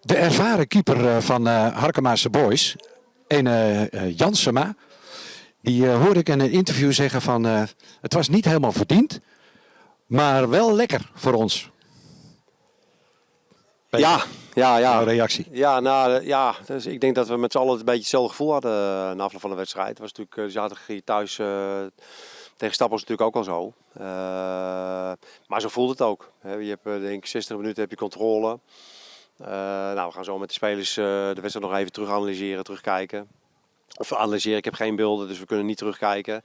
De ervaren keeper eh, van uh, Harkemaarse Boys, een uh, Jansema, die uh, hoorde ik in een interview zeggen van het was niet helemaal verdiend, maar wel lekker voor ons. Ja, ja, ja. Reactie? Ja, nou, ja dus ik denk dat we met z'n allen een beetje hetzelfde gevoel hadden na afloop van de wedstrijd. Het was natuurlijk, zaterdag hier thuis tegen Stappels natuurlijk ook al zo. maar zo voelde het ook. Je hebt denk ik 60 minuten heb je controle. Uh, nou, we gaan zo met de spelers uh, de wedstrijd nog even terug analyseren, terugkijken. Of analyseren, ik heb geen beelden, dus we kunnen niet terugkijken.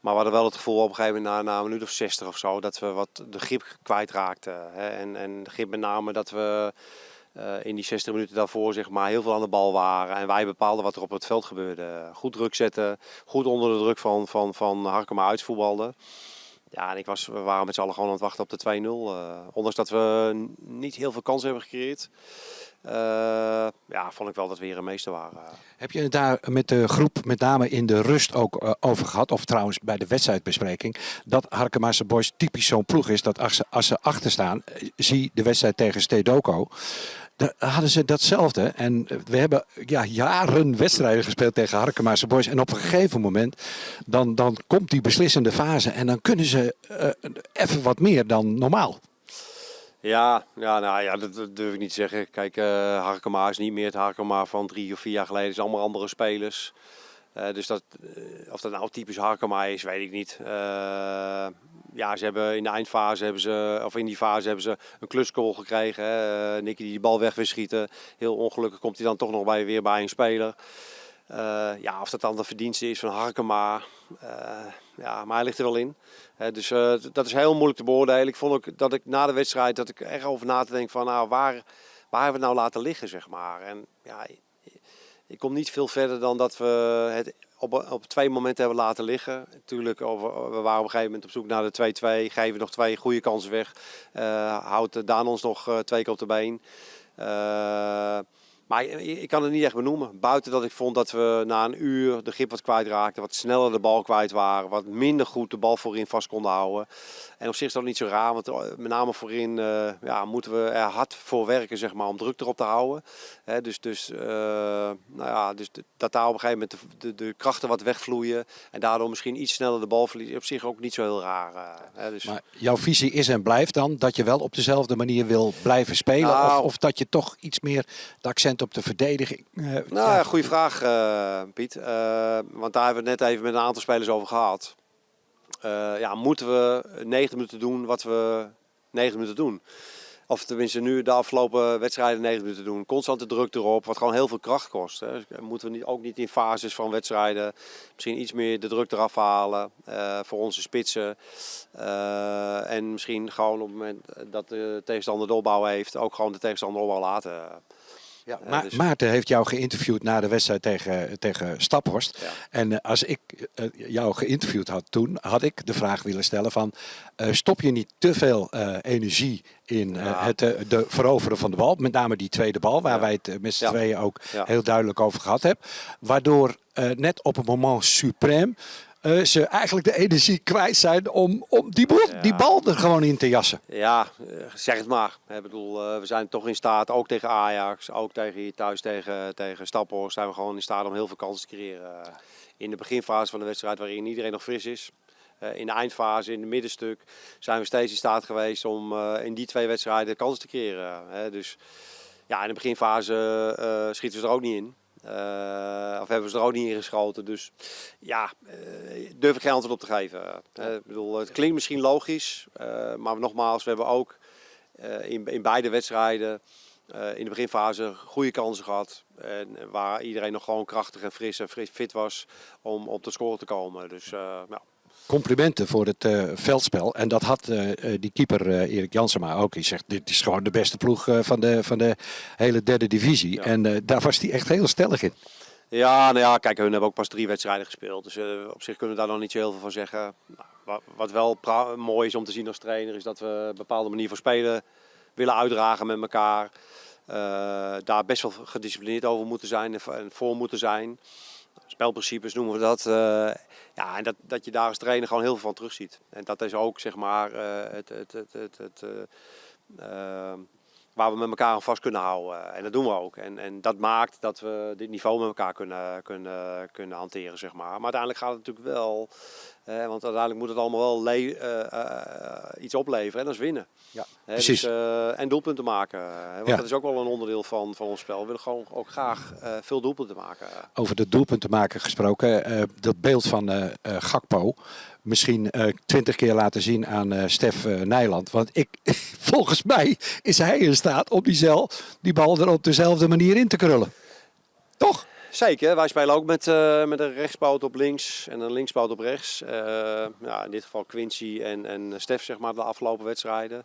Maar we hadden wel het gevoel op een gegeven moment na, na een minuut of 60 of zo, dat we wat de grip kwijtraakten. Hè? En, en de grip met name dat we uh, in die 60 minuten daarvoor zeg maar, heel veel aan de bal waren. En wij bepaalden wat er op het veld gebeurde. Goed druk zetten, goed onder de druk van, van, van Harkema uitvoetbalden. Ja, en ik was, we waren met z'n allen gewoon aan het wachten op de 2-0. Uh, ondanks dat we niet heel veel kansen hebben gecreëerd. Uh, ja, vond ik wel dat we hier een meester waren. Heb je het daar met de groep, met name in de rust, ook uh, over gehad? Of trouwens bij de wedstrijdbespreking. Dat Harkemaarse Boys typisch zo'n ploeg is dat als ze, als ze achter staan, zie de wedstrijd tegen Stedoco hadden ze datzelfde. En we hebben ja, jaren wedstrijden gespeeld tegen Harkemaarse Boys. En op een gegeven moment, dan, dan komt die beslissende fase. En dan kunnen ze uh, even wat meer dan normaal. Ja, ja, nou, ja dat, durf ik niet te zeggen. Kijk, uh, Harkema is niet meer het Harkema van drie of vier jaar geleden. Zijn allemaal andere spelers. Uh, dus dat, of dat nou typisch Harkema is, weet ik niet. Ja, ze hebben in de eindfase hebben ze, of in die fase hebben ze een klusgoal gekregen. Hè. Uh, Nicky die de bal weg wil schieten. Heel ongelukkig komt hij dan toch nog bij, weer bij een speler. Uh, ja, of dat dan de verdienste is van Harkema. Uh, ja, maar hij ligt er wel in. dus dat is heel moeilijk te beoordelen. Ik vond ook dat ik na de wedstrijd dat ik echt over na te denken van nou, waar, waar hebben we het nou laten liggen, zeg maar. En ja, ik kom niet veel verder dan dat we het op, op twee momenten hebben laten liggen. Natuurlijk, we waren op een gegeven moment op zoek naar de 2-2. Geven nog twee goede kansen weg. Uh, houdt Daan ons nog uh, twee keer op de been. Uh, maar ik kan het niet echt benoemen. Buiten dat ik vond dat we na een uur de grip wat kwijtraakten. Wat sneller de bal kwijt waren. Wat minder goed de bal voorin vast konden houden. En op zich is dat niet zo raar. Want eh, met name voorin uh, ja, moeten we er hard voor werken zeg maar, om druk erop te houden. He, dus dus, uh, nou ja, dus dat daar op een gegeven moment de, de, de, krachten wat wegvloeien. En daardoor misschien iets sneller de bal verliezen. Op zich ook niet zo heel raar. Uh, dus... Maar jouw visie is en blijft dan dat je wel op dezelfde manier wil blijven spelen? Nou, of, of dat je toch iets meer de accent op de verdediging? Uh, nou, ja, goede vraag, uh, Piet. Uh, want daar hebben we het net even met een aantal spelers over gehad. ja, moeten we 90 minuten doen wat we 90 minuten doen? Of tenminste nu de afgelopen wedstrijden 90 minuten doen. Constante druk erop, wat gewoon heel veel kracht kost. Hè. Dus moeten we niet, ook niet in fases van wedstrijden misschien iets meer de druk eraf halen uh, voor onze spitsen. Uh, en misschien gewoon op het moment dat de tegenstander de opbouw heeft, ook gewoon de tegenstander opbouw laten. Ja, Ma dus... Maarten heeft jou geïnterviewd na de wedstrijd tegen, tegen Staphorst. Ja. En uh, als ik uh, jou geïnterviewd had toen, had ik de vraag willen stellen van... Uh, stop je niet te veel energie in ja. het de veroveren van de bal? Met name die tweede bal, waar wij het met z'n tweeën ook heel duidelijk over gehad hebben. Waardoor net op het moment suprême uh, ze eigenlijk de energie kwijt zijn om, om die, bal, ja. die bal er gewoon in te jassen. Ja, zeg het maar. Ik bedoel, uh, we zijn toch in staat, ook tegen Ajax, ook tegen hier thuis tegen, tegen Staphorst, zijn we gewoon in staat om heel veel kansen te creëren. In de beginfase van de wedstrijd waarin iedereen nog fris is. In de eindfase, in het middenstuk, zijn we steeds in staat geweest om in die twee wedstrijden kansen te creëren. Hè. Dus ja, in de beginfase schieten we er ook niet in. Uh, of hebben ze er ook niet in geschoten. Dus ja, uh, durf ik geen antwoord op te geven. Uh, ik bedoel, het klinkt misschien logisch, maar nogmaals, we hebben ook in, in beide wedstrijden in de beginfase goede kansen gehad. En waar iedereen nog gewoon krachtig en fris en fit was om op de score te komen. Dus complimenten voor het veldspel. En dat had die keeper Erik Jansema ook. Hij zegt, dit is gewoon de beste ploeg van, de, van de hele derde divisie. Ja. En daar was hij echt heel stellig in. Ja, nou ja, kijk, hun hebben ook pas drie wedstrijden gespeeld. Dus op zich kunnen we daar nog niet zo heel veel van zeggen. Nou, wat wel mooi is om te zien als trainer, is dat we een bepaalde manier van spelen willen uitdragen met elkaar. daar best wel gedisciplineerd over moeten zijn en voor moeten zijn spelprincipes noemen we dat. Uh, ja, en dat, dat je daar als trainer gewoon heel veel van terugziet. En dat is ook zeg maar het, het, het, het, waar we met elkaar aan vast kunnen houden. En dat doen we ook. En, en dat maakt dat we dit niveau met elkaar kunnen, kunnen, kunnen hanteren, zeg maar. Maar uiteindelijk gaat het natuurlijk wel, eh, want uiteindelijk moet het allemaal wel eh, eh, iets opleveren en dat is winnen. Ja, precies. Dus, eh, en doelpunten maken. hè, want Ja. dat is ook wel een onderdeel van, van ons spel. We willen gewoon ook graag eh, veel doelpunten maken. Over de doelpunten maken gesproken. eh, dat beeld van eh, eh, Gakpo. Misschien eh, twintig keer laten zien aan eh Stef eh, Nijland. Want ik, volgens mij is hij in staat om die, die bal er op dezelfde manier in te krullen. Toch? Zeker, wij spelen ook met, met een rechtspoot op links en een linkspoot op rechts. Ja, in dit geval Quincy en, en Stef, zeg maar, de afgelopen wedstrijden.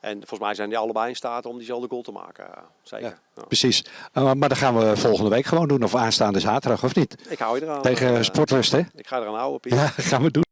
En volgens mij zijn die allebei in staat om diezelfde goal te maken. Zeker. Ja. Ja. Precies. Maar dat gaan we volgende week gewoon doen. Of aanstaande zaterdag, of niet? Ik hou je eraan. Tegen Sportlust, hè? Ik ga eraan houden, Piet. Ja, gaan we doen.